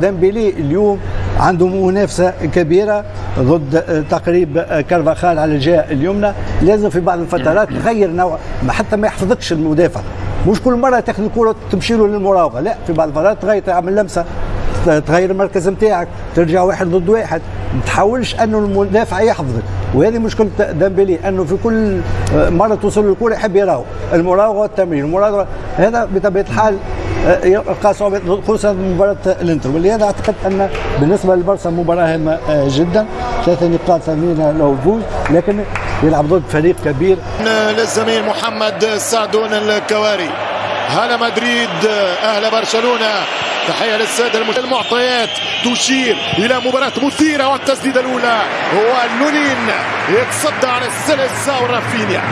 ديمبيلي اليوم عنده منافسة كبيرة ضد تقريب كارفاخال على الجهة اليمنى. لازم في بعض الفترات تغير نوع حتى ما يحفظكش المدافع. مش كل مرة تاخذ الكرة تمشي له للمراوغة. لا في بعض الفترات تغير تعمل لمسة تغير المركز نتاعك ترجع واحد ضد واحد. ما تحاولش أنه المدافع يحفظك. وهذه مشكلة ديمبلي أنه في كل مرة توصل له الكرة يحب يراوغ. المراوغة والتمرير المراوغة هذا بطبيعة الحال يلقى صعوبه خصوصا مباراة الإنتر. ولهذا أعتقد أن بالنسبة للبرسا مباراة هامة جدا. ثلاثة نقاط ثمينه له الفوز لكن يلعب ضد فريق كبير. للزميل محمد سعدون الكواري. هلا مدريد أهل برشلونة. تحية للسادة المعطيات. تشير إلى مباراة مثيرة والتسديدة الأولى. هو لونين يتصدى على السلسة ورافينيا.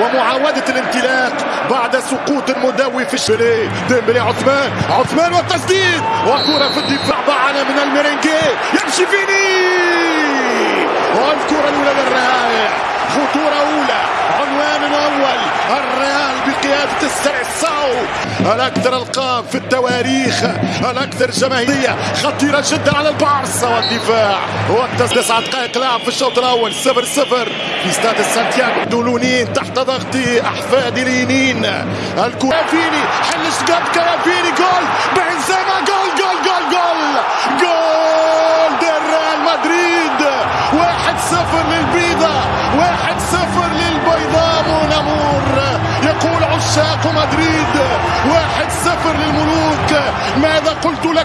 ومعاودة الانطلاق بعد سقوط مدوي في الشري ديمبلي عثمان عثمان والتسديد وكرة في الدفاع بعنا من الميرينجي يمشي فيني. والكرة الأولى للريال خطورة أولى. عنوان أول الريال بقيادة السرساو الأكثر ألقاب في التواريخ؟ الأكثر جماهيرية خطيرة جدا على البارسا والدفاع؟ تسعة دقائق لعب في الشوط الأول. صفر صفر. في استاد سانتياغو. دولونين تحت ضغط أحفاد اليمين الكرة. فيني حل شقاب كرافيني جول. بنزيما. جول جول جول جول. جول.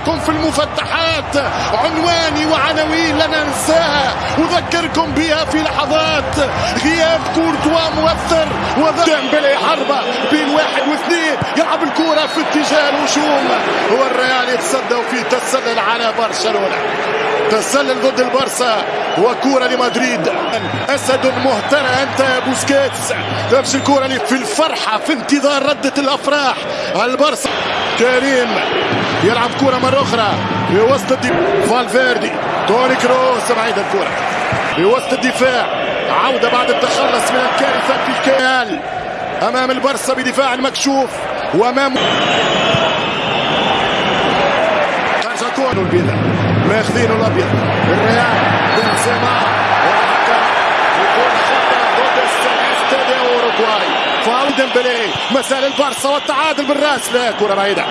لكم في المفتحات. عنواني وعناوين لن انساها أذكركم بها في لحظات. غياب كورتوا مؤثر وديمبلي حربة بين واحد واثنين. يلعب الكرة في اتجاه الهجوم. والريال يتصدى وفي تسلل على برشلونة. تسلل ضد البارسا وكرة لمدريد. أسد مهترى أنت يا بوسكيتس. نفس الكرة في الفرحة في انتظار ردة الأفراح. البارسا كريم يلعب كرة مرة أخرى في وسط الدفاع. فالفيردي توني كروس بعيد الكرة. في وسط الدفاع عودة بعد التخلص من الكارثة في الكيال. أمام البارسا بدفاع مكشوف وأمام خرج كون البيضاء ماخذين الأبيض. الريال بنزيما والحكم يكون خطا ضد استاد اوروغواي فاول ديمبلي مسال البارسا والتعادل بالراس. لا كرة بعيدة.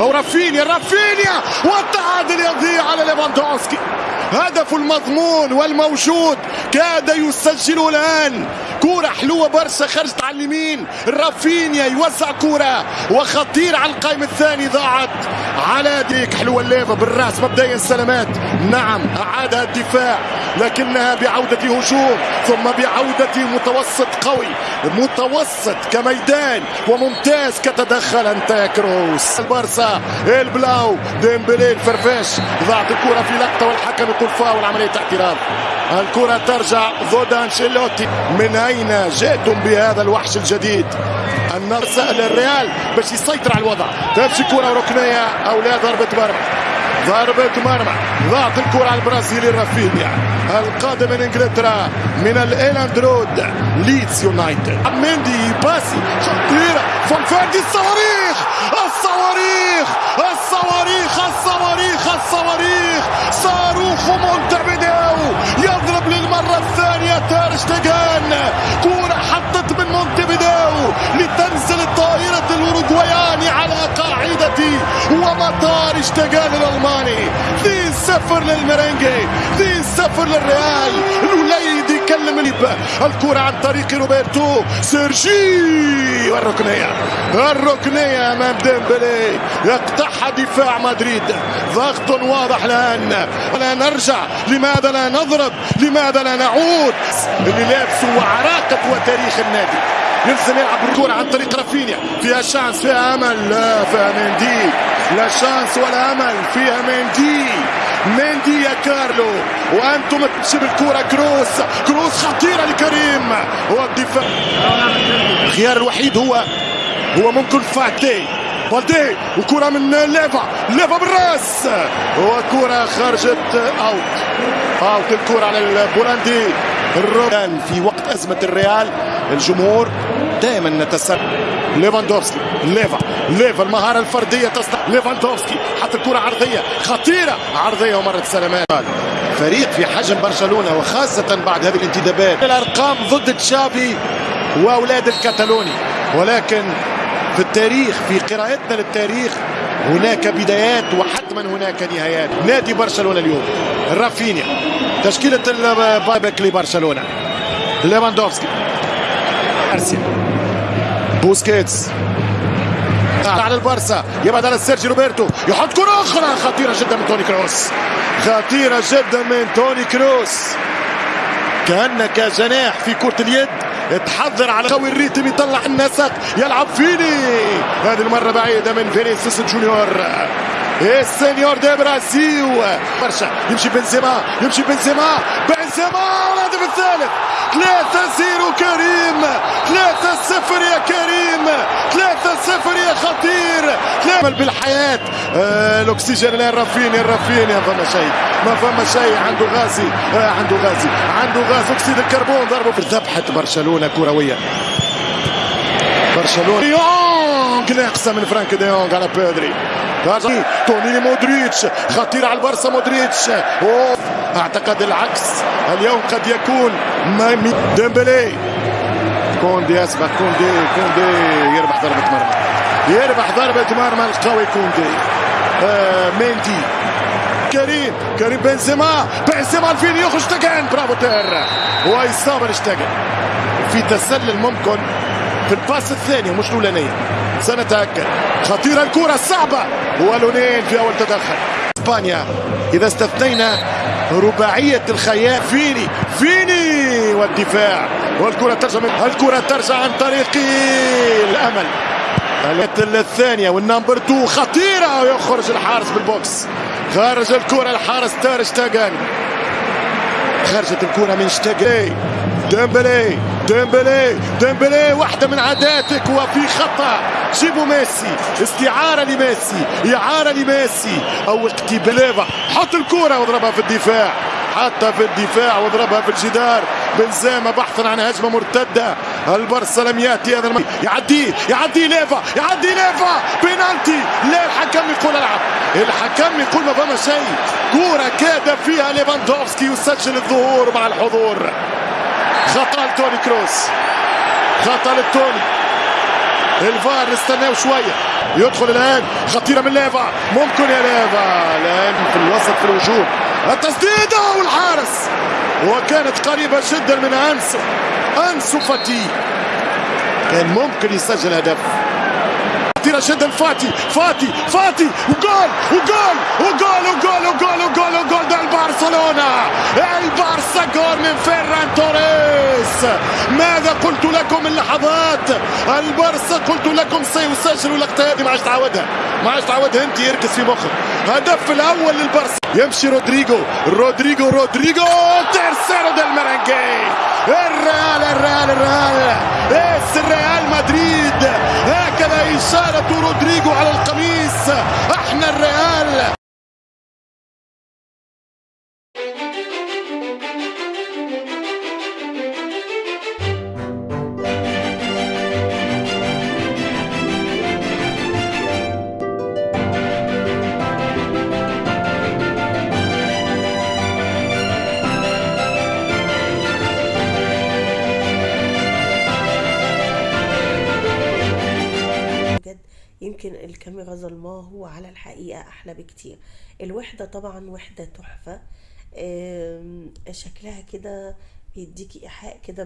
أو رافينيا رافينيا والتعادل يضيع على ليفاندوفسكي هدف المضمون والموجود كاد يسجل الآن. كرة حلوة برشا خرجت على اليمين. رافينيا يوزع كرة وخطير على القائم الثاني. ضاعت على ديك حلوة لليفا بالرأس. مبدئيا سلامات. نعم أعادها الدفاع لكنها بعودة هجوم ثم بعودة متوسط قوي. متوسط كميدان وممتاز كتدخل انت كروس البارسا البلاو ديمبلي الفرفاش. ضاعت الكرة في لقطة والحكم يقول فاول عملية اعتراض. الكرة ترجع ضد أنشيلوتي. من أين جئتم بهذا الوحش الجديد؟ النصر سهل الريال باش يسيطر على الوضع. تمشي كرة ركنية أو لا ضربة مرمى. ضربة مرمى. ضاعت الكرة على البرازيلي رافينيا. القادم من إنجلترا من الايلاند رود ليدز يونايتد. مندي باسي خطيرة فالفيردي الصواريخ! الصواريخ! الصواريخ! الصواريخ! الصواريخ! صاروخ مونتفيديو يضرب للمرة الثانية تير شتيغن كرة حطت من مونتفيديو لتنزل الطائرة الأوروغواياني على قاعدة ومطار شتيغن الألماني. ذي صفر للمرنجي ذي صفر للريال. الكرة عن طريق روبرتو. سيرجي والركنية الركنية أمام ديمبلي. يقطعها دفاع مدريد. ضغط واضح الآن. لا نرجع. لماذا لا نضرب؟ لماذا لا نعود؟ اللي لابسه وعراقة وتاريخ النادي. يلزم يلعب الكرة عن طريق رافينيا. فيها chance فيها أمل. لا فيها مندي لا chance ولا أمل. فيها مندي مندي يا كارلو. وأنتم تشيب الكرة كروس. كروس خطيرة لكريم. هو الدفاع. الخيار الوحيد هو هو ممكن فاتي. بالدي وكرة من ليفا. ليفا بالراس. وكرة خرجت out out الكرة على البولندي. الريال في وقت أزمة الريال الجمهور دائما نتسلل ليفاندوفسكي ليفا ليفا المهارة الفردية تستطيع ليفاندوفسكي حط الكرة عرضية خطيرة. عرضية ومرت سلامات. فريق في حجم برشلونة وخاصة بعد هذه الانتدابات. الأرقام ضد تشافي وأولاد الكتالوني ولكن في التاريخ في قراءتنا للتاريخ هناك بدايات وحتما هناك نهايات. نادي برشلونة اليوم. رافينيا تشكيلة البايبك لبرشلونة. ليفاندوفسكي. غارسيا بوسكيتس. على البارسا. يبعد على سيرجي روبرتو. يحط كرة أخرى. خطيرة جدا من توني كروس. خطيرة جدا من توني كروس. كأنك جناح في كرة اليد. تحضر على قوي ال rythme. يطلع النسق. يلعب فيني. هذه المرة بعيدة من فينيسيوس جونيور. ال señor de Brasil. برشا. يمشي بنزيما. يمشي بنزيما. بنزيما الهدف الثالث. 3-0 كريم. 3-0 يا كريم. 3-0 يا خطير. تعمل بالحياة. آه الأكسجين الان رافينيا رافينيا فما شيء ما فما شيء عنده غازي. آه عنده غازي. عنده غاز. أكسيد الكربون ضربه في ذبحة برشلونة كروية. برشلونة. ديونج ناقصة من فرانك ديونج على بيدري. توني مودريتش. خطير على البارسا مودريتش. أوه. أعتقد العكس. اليوم قد يكون ديمبلي. كوندي أسبق. كوندي كوندي يربح ضربة مرمى. يربح ضربة مرمى القوي كوندي. آه ميندي. كريم. كريم بنزيما. بنزيما الفين يخرج تاجان برافو تير. وإصابة لشتاجن في تسلل ممكن في ال pass الثاني مش الأولانية. سنتأكد. خطيرة الكرة الصعبة. ولونين في أول تدخل. إسبانيا. إذا استثنينا رباعية الخيال فيني فيني! والدفاع. والكرة ترجع من الكرة ترجع عن طريق الأمل. الثانية وال number 2 خطيرة ويخرج الحارس بال box. خارج الكرة الحارس تار شتاغان خرجت الكرة من شتاغان ديمبلي ديمبلي ديمبلي واحدة من عاداتك وفي خطأ. جيبوا ميسي استعارة لميسي إعارة لميسي. أو اقتبالة حط الكرة واضربها في الدفاع. حتى في الدفاع واضربها في الجدار. بنزيما بحثا عن هجمة مرتدة. البرسا لم يأتي هذا الم... يعدي يعدي ليفا يعدي ليفا بينالتي. لا الحكم يقول العب. الحكم يقول ما فما شيء. كورة كاد فيها ليفاندوفسكي يسجل الظهور مع الحضور. خطأ لتوني كروس. خطأ للتوني الفار نستناه شوية. يدخل الآن. خطيرة من ليفا ممكن يا ليفا الآن في الوسط في الهجوم. التسديدة والحارس. وكانت قريبة جدا من انسو انسو فاتي. كان ممكن يسجل هدف. خطيره جدا فاتي فاتي فاتي. وجول وجول وجول وجول وجول وجول وجول. ده البرشلونة. البارسا جول من فيران توريس. ماذا قلت لكم من لحظات البارسا قلت لكم سيسجل اللقطه هذه ما عادش تعودها ما عادش تعودها أنت يركز في مخك. هدف الأول للبارسا يمشي رودريجو رودريجو رودريجو tercero del Merengue. الريال الريال الريال. es الريال مدريد. هكذا إشارة رودريجو على القميص. إحنا الريال ظلماه وعلى الحقيقة أحلى بكتير. الوحدة طبعا وحدة تحفة. شكلها كده بيديكي إيحاء كده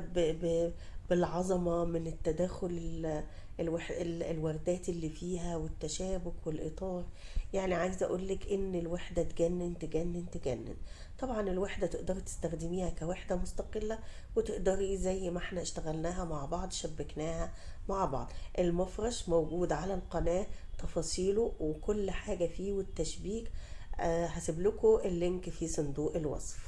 بالعظمة من التداخل الوح... الوردات اللي فيها والتشابك والإطار. يعني عايزة أقولك إن الوحدة تجنن تجنن تجنن. طبعا الوحدة تقدري تستخدميها كوحدة مستقلة وتقدري زي ما إحنا اشتغلناها مع بعض شبكناها مع بعض. المفرش موجود على القناة تفاصيله وكل حاجة فيه والتشبيك. أه هسيب لكم اللينك في صندوق الوصف.